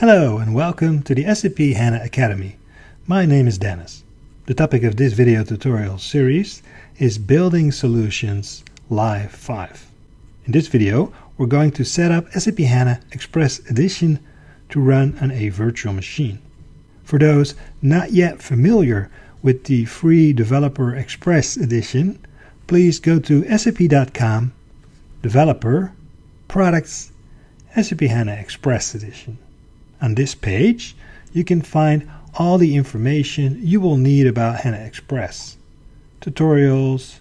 Hello and welcome to the SAP HANA Academy. My name is Dennis. The topic of this video tutorial series is Building Solutions Live 5. In this video, we're going to set up SAP HANA Express Edition to run on a virtual machine. For those not yet familiar with the free Developer Express Edition, please go to sap.com, Developer, Products, SAP HANA Express Edition. On this page, you can find all the information you will need about HANA Express, tutorials,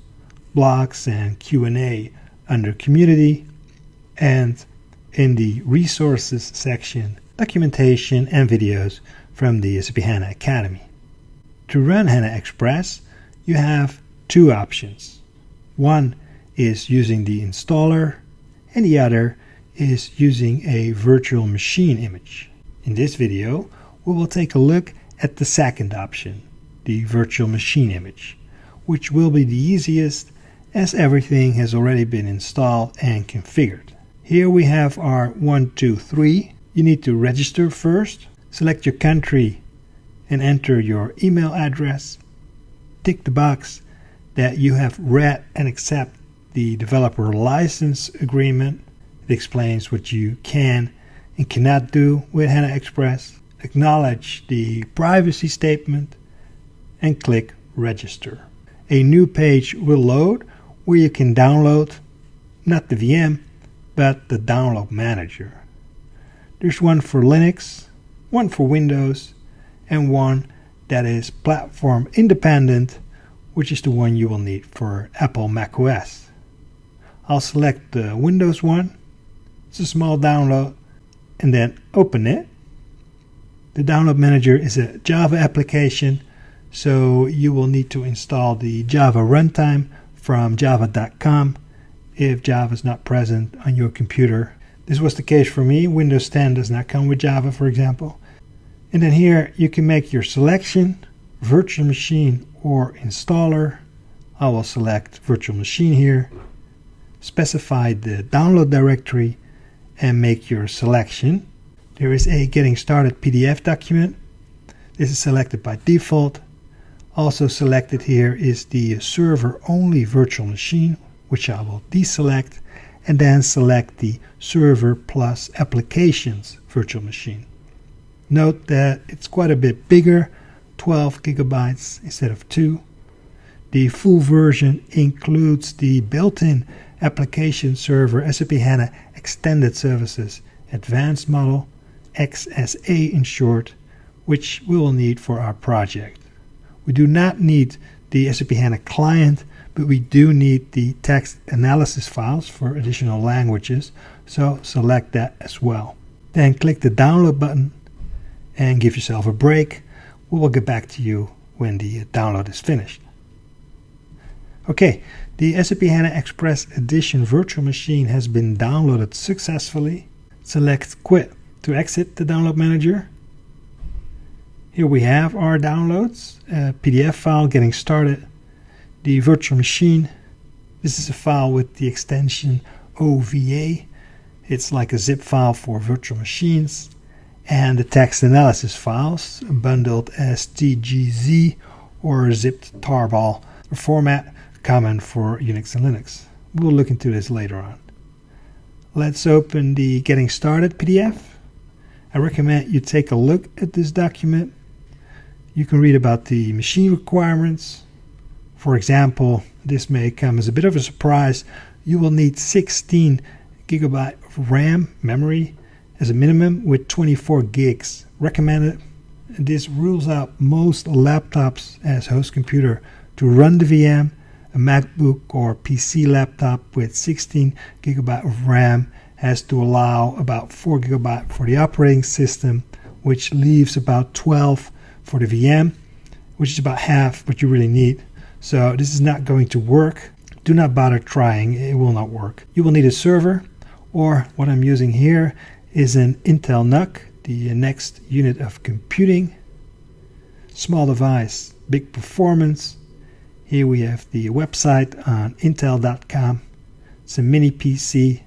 blogs, and Q&A under Community, and in the Resources section, documentation and videos from the SAP HANA Academy. To run HANA Express, you have two options. One is using the installer, and the other is using a virtual machine image. In this video, we will take a look at the second option, the virtual machine image, which will be the easiest as everything has already been installed and configured. Here we have our 123. You need to register first, select your country and enter your email address. Tick the box that you have read and accept the developer license agreement. It explains what you can and cannot do with HANA Express, acknowledge the privacy statement, and click Register. A new page will load where you can download not the VM, but the download manager. There's one for Linux, one for Windows, and one that is platform independent, which is the one you will need for Apple macOS. I'll select the Windows one. It's a small download and then open it. The download manager is a Java application, so you will need to install the Java runtime from java.com if Java is not present on your computer. This was the case for me. Windows 10 does not come with Java, for example. And then here you can make your selection, virtual machine or installer. I will select virtual machine here, specify the download directory, and make your selection. There is a getting started PDF document. This is selected by default. Also selected here is the server only virtual machine, which I will deselect, and then select the server plus applications virtual machine. Note that it's quite a bit bigger, 12 gigabytes instead of 2. The full version includes the built-in application server SAP HANA Extended Services Advanced Model, XSA in short, which we will need for our project. We do not need the SAP HANA client, but we do need the text analysis files for additional languages, so select that as well. Then click the download button and give yourself a break. We will get back to you when the download is finished. Okay, the SAP HANA Express Edition virtual machine has been downloaded successfully. Select Quit to exit the download manager. Here we have our downloads, a PDF file getting started, the virtual machine. This is a file with the extension OVA. It's like a zip file for virtual machines. And the text analysis files, bundled as TGZ or zipped tarball format common for Unix and Linux. We'll look into this later on. Let's open the Getting Started PDF. I recommend you take a look at this document. You can read about the machine requirements. For example, this may come as a bit of a surprise. You will need 16 gigabyte of RAM memory as a minimum with 24 gigs recommended. This rules out most laptops as host computer to run the VM MacBook or PC laptop with 16 gigabyte of RAM has to allow about 4 gigabyte for the operating system, which leaves about 12 for the VM, which is about half what you really need. So this is not going to work. Do not bother trying, it will not work. You will need a server, or what I'm using here is an Intel NUC, the next unit of computing. Small device, big performance, here we have the website on intel.com. It's a mini PC.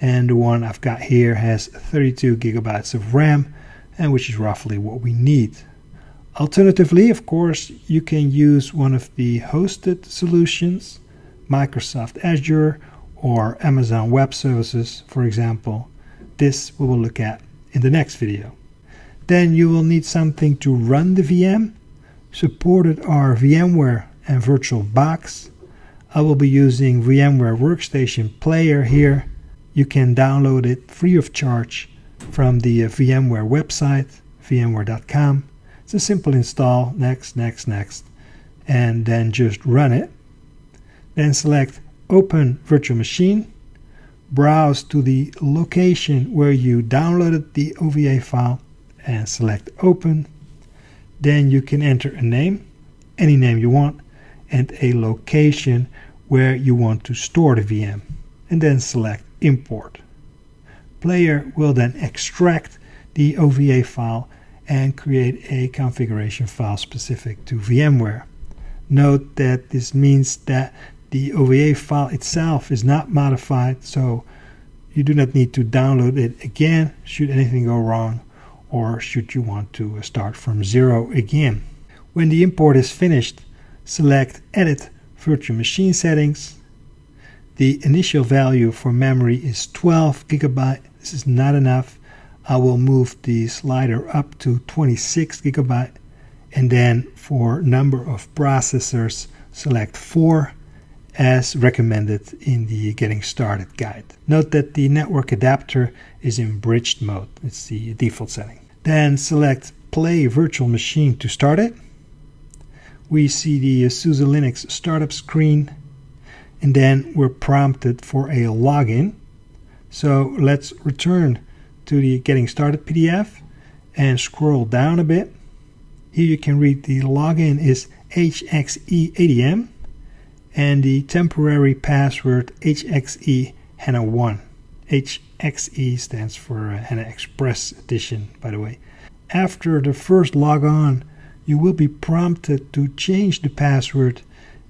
and the one I've got here has 32 gigabytes of RAM and which is roughly what we need. Alternatively, of course, you can use one of the hosted solutions, Microsoft Azure or Amazon Web Services, for example. This we will look at in the next video. Then you will need something to run the VM. Supported are VMware and VirtualBox. I will be using VMware Workstation Player here. You can download it free of charge from the uh, VMware website, vmware.com. It's a simple install, next, next, next, and then just run it. Then select Open Virtual Machine, browse to the location where you downloaded the OVA file and select Open. Then you can enter a name, any name you want, and a location where you want to store the VM, and then select Import. Player will then extract the OVA file and create a configuration file specific to VMware. Note that this means that the OVA file itself is not modified, so you do not need to download it again should anything go wrong or should you want to start from zero again. When the import is finished, select Edit Virtual Machine Settings. The initial value for memory is 12 gigabyte. This is not enough. I will move the slider up to 26 gigabyte and then for number of processors select 4 as recommended in the getting started guide. Note that the network adapter is in bridged mode. It's the default setting. Then select play virtual machine to start it. We see the SUSE Linux startup screen and then we're prompted for a login. So let's return to the getting started PDF and scroll down a bit. Here you can read the login is HXE ADM and the temporary password HXE HANA 1. HXE stands for uh, HANA Express Edition, by the way. After the first logon, you will be prompted to change the password,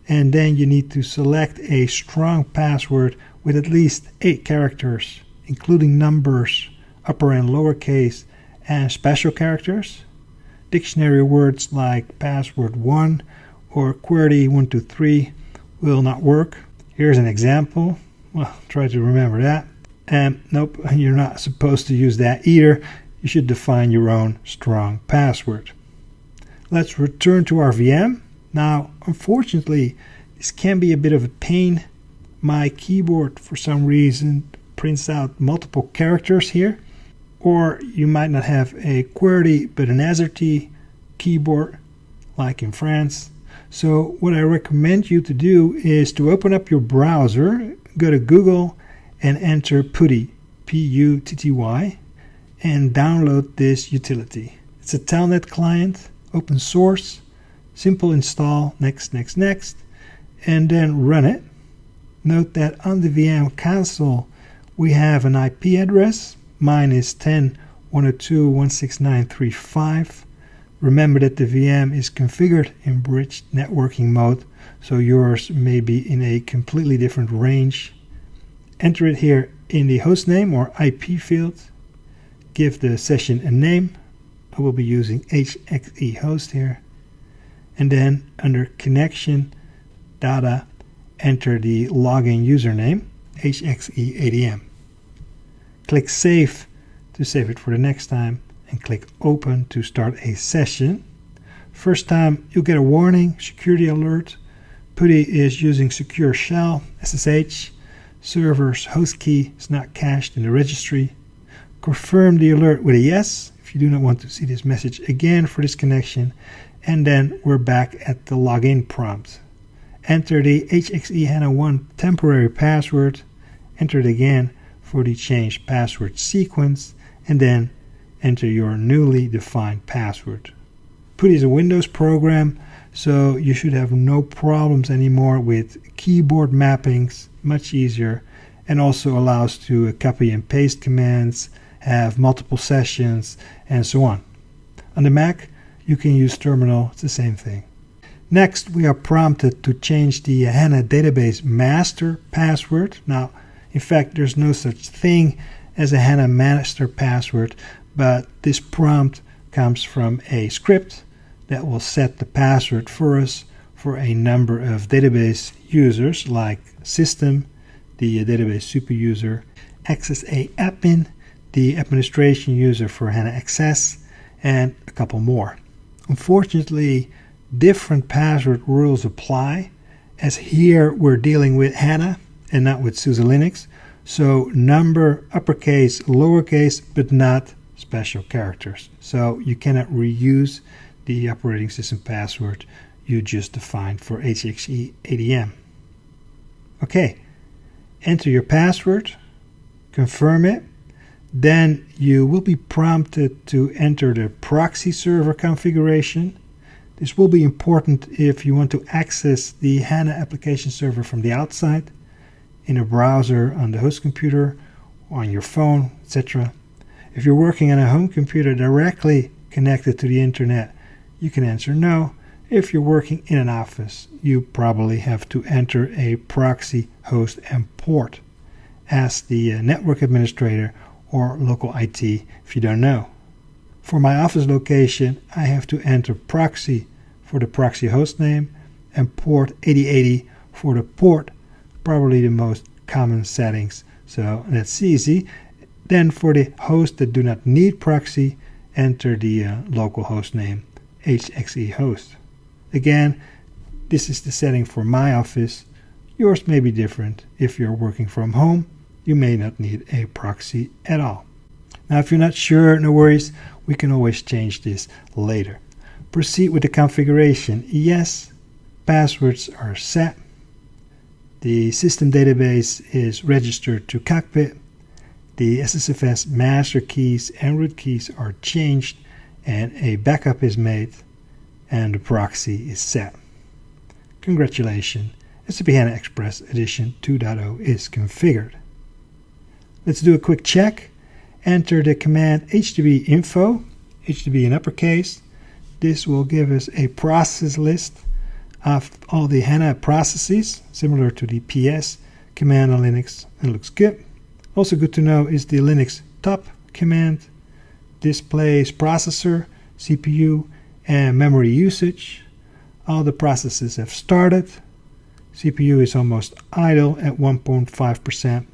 and then you need to select a strong password with at least 8 characters, including numbers, upper and lowercase, and special characters. Dictionary words like password 1 or QWERTY 123 will not work. Here's an example. Well, try to remember that. And nope, you're not supposed to use that either. You should define your own strong password. Let's return to our VM. Now, unfortunately, this can be a bit of a pain. My keyboard, for some reason, prints out multiple characters here. Or you might not have a QWERTY but an AZERTY keyboard, like in France. So what I recommend you to do is to open up your browser, go to Google and enter Putty, P-U-T-T-Y, and download this utility. It's a Telnet client, open source, simple install, next, next, next, and then run it. Note that on the VM console we have an IP address. Mine is 10.102.169.35 Remember that the VM is configured in bridge networking mode, so yours may be in a completely different range. Enter it here in the hostname or IP field. Give the session a name. I will be using HXE host here. And then under connection data, enter the login username, HXE ADM. Click save to save it for the next time and click open to start a session. First time you'll get a warning, security alert. Putty is using secure shell, SSH. Server's host key is not cached in the registry. Confirm the alert with a yes if you do not want to see this message again for this connection. And then we're back at the login prompt. Enter the HXE HANA 1 temporary password. Enter it again for the change password sequence. And then enter your newly defined password. Putty is a Windows program, so you should have no problems anymore with keyboard mappings, much easier, and also allows to copy and paste commands, have multiple sessions, and so on. On the Mac, you can use Terminal, it's the same thing. Next, we are prompted to change the HANA database master password. Now, In fact, there's no such thing as a HANA master password, but this prompt comes from a script that will set the password for us for a number of database users like system, the database super user, XSA admin, the administration user for HANA XS, and a couple more. Unfortunately, different password rules apply, as here we're dealing with HANA and not with SUSE Linux. So number uppercase, lowercase, but not special characters. So you cannot reuse the operating system password you just defined for HXE ADM. Okay, enter your password, confirm it, then you will be prompted to enter the proxy server configuration. This will be important if you want to access the HANA application server from the outside in a browser on the host computer, on your phone, etc. If you're working on a home computer directly connected to the internet, you can answer no. If you're working in an office, you probably have to enter a proxy host and port. Ask the uh, network administrator or local IT if you don't know. For my office location, I have to enter proxy for the proxy host name and port 8080 for the port, probably the most common settings. So that's easy. Then for the hosts that do not need proxy, enter the uh, local host name, HXE host. Again, this is the setting for my office. Yours may be different if you're working from home you may not need a proxy at all. Now, if you're not sure, no worries, we can always change this later. Proceed with the configuration. Yes, passwords are set. The system database is registered to Cockpit. The SSFS master keys and root keys are changed, and a backup is made, and the proxy is set. Congratulations, SAP HANA Express Edition 2.0 is configured. Let's do a quick check. Enter the command HDB info, HDB in uppercase. This will give us a process list of all the HANA processes, similar to the PS command on Linux, and looks good. Also good to know is the Linux top command. Displays processor, CPU, and memory usage. All the processes have started. CPU is almost idle at 1.5%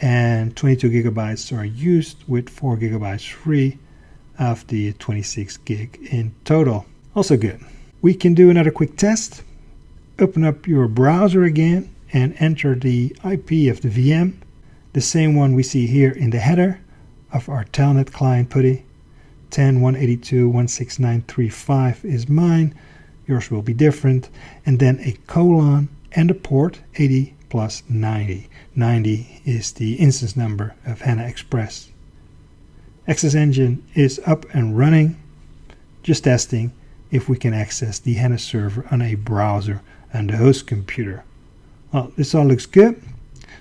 and 22 gigabytes are used with 4 gigabytes free of the 26 gig in total. Also good. We can do another quick test. Open up your browser again and enter the IP of the VM, the same one we see here in the header of our Telnet client PuTTY. 10.182.16935 is mine. Yours will be different. And then a colon and a port 80 plus 90. 90 is the instance number of HANA Express. XS Engine is up and running. Just testing if we can access the HANA server on a browser on the host computer. Well, this all looks good.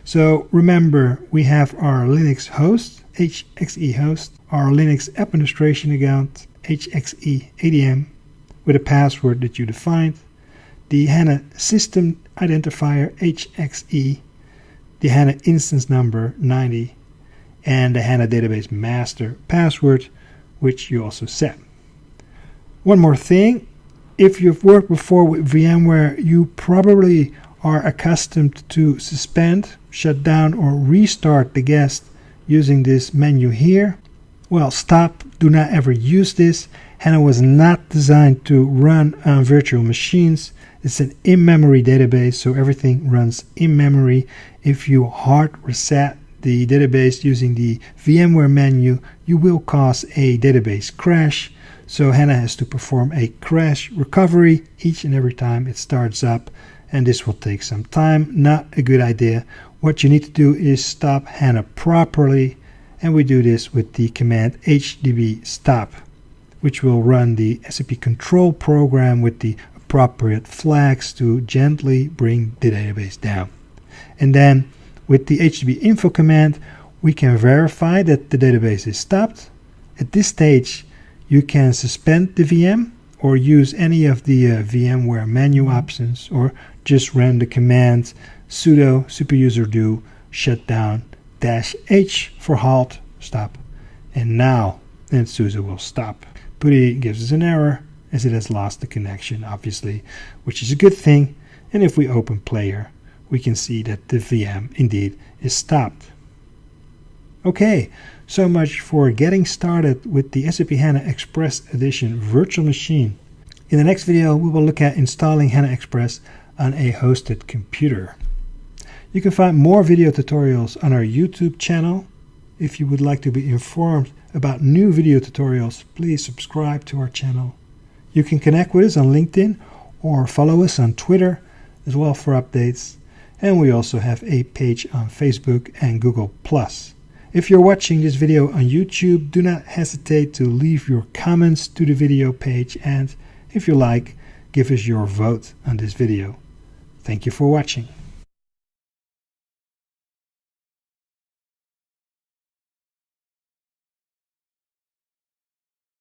So remember, we have our Linux host, HXE host, our Linux administration account, HXE ADM, with a password that you defined, the HANA system identifier HXE, the HANA instance number 90, and the HANA database master password, which you also set. One more thing, if you've worked before with VMware, you probably are accustomed to suspend, shut down, or restart the guest using this menu here. Well, stop, do not ever use this. HANA was not designed to run on virtual machines. It's an in-memory database, so everything runs in memory. If you hard reset the database using the VMware menu, you will cause a database crash. So HANA has to perform a crash recovery each and every time it starts up, and this will take some time. Not a good idea. What you need to do is stop HANA properly, and we do this with the command hdb stop, which will run the SAP control program with the appropriate flags to gently bring the database down. And then with the HDB info command, we can verify that the database is stopped. At this stage, you can suspend the VM or use any of the uh, VMware menu options or just run the command sudo superuser do shut down, dash H for halt, stop, and now then SUSE will stop. PuTTY gives us an error as it has lost the connection, obviously, which is a good thing. And if we open player, we can see that the VM indeed is stopped. Okay, so much for getting started with the SAP HANA Express Edition virtual machine. In the next video, we will look at installing HANA Express on a hosted computer. You can find more video tutorials on our YouTube channel. If you would like to be informed about new video tutorials, please subscribe to our channel. You can connect with us on LinkedIn or follow us on Twitter as well for updates. And we also have a page on Facebook and Google+. If you're watching this video on YouTube, do not hesitate to leave your comments to the video page and, if you like, give us your vote on this video. Thank you for watching.